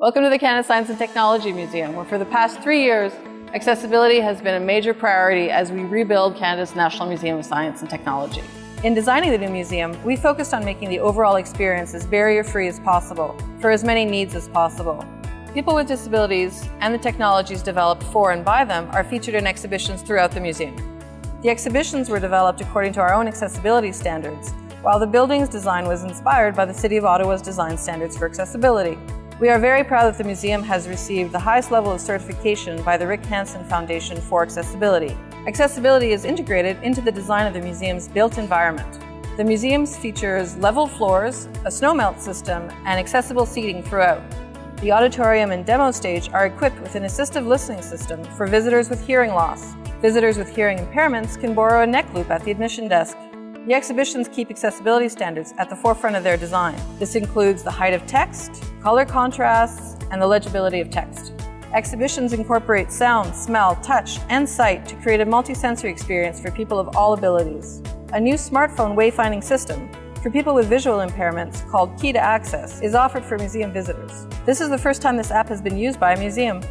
Welcome to the Canada Science and Technology Museum, where for the past three years, accessibility has been a major priority as we rebuild Canada's National Museum of Science and Technology. In designing the new museum, we focused on making the overall experience as barrier-free as possible for as many needs as possible. People with disabilities and the technologies developed for and by them are featured in exhibitions throughout the museum. The exhibitions were developed according to our own accessibility standards, while the building's design was inspired by the City of Ottawa's design standards for accessibility. We are very proud that the museum has received the highest level of certification by the Rick Hansen Foundation for Accessibility. Accessibility is integrated into the design of the museum's built environment. The museum features level floors, a snowmelt system, and accessible seating throughout. The auditorium and demo stage are equipped with an assistive listening system for visitors with hearing loss. Visitors with hearing impairments can borrow a neck loop at the admission desk the exhibitions keep accessibility standards at the forefront of their design. This includes the height of text, color contrasts, and the legibility of text. Exhibitions incorporate sound, smell, touch, and sight to create a multisensory experience for people of all abilities. A new smartphone wayfinding system for people with visual impairments called Key to Access is offered for museum visitors. This is the first time this app has been used by a museum.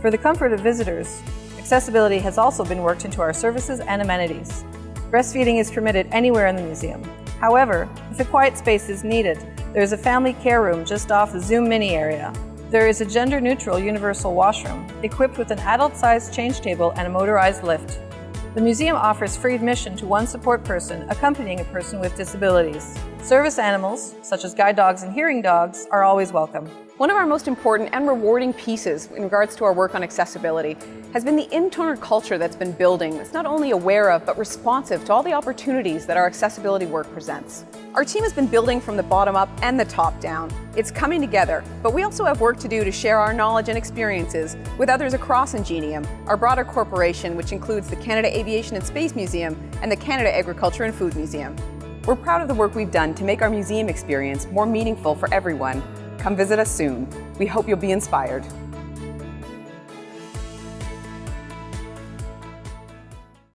For the comfort of visitors, accessibility has also been worked into our services and amenities. Breastfeeding is permitted anywhere in the museum. However, if a quiet space is needed, there is a family care room just off the Zoom Mini area. There is a gender-neutral universal washroom, equipped with an adult-sized change table and a motorized lift. The museum offers free admission to one support person accompanying a person with disabilities. Service animals, such as guide dogs and hearing dogs, are always welcome. One of our most important and rewarding pieces in regards to our work on accessibility has been the internal culture that's been building that's not only aware of but responsive to all the opportunities that our accessibility work presents. Our team has been building from the bottom up and the top down. It's coming together, but we also have work to do to share our knowledge and experiences with others across Ingenium, our broader corporation which includes the Canada Aviation and Space Museum and the Canada Agriculture and Food Museum. We're proud of the work we've done to make our museum experience more meaningful for everyone Come visit us soon. We hope you'll be inspired.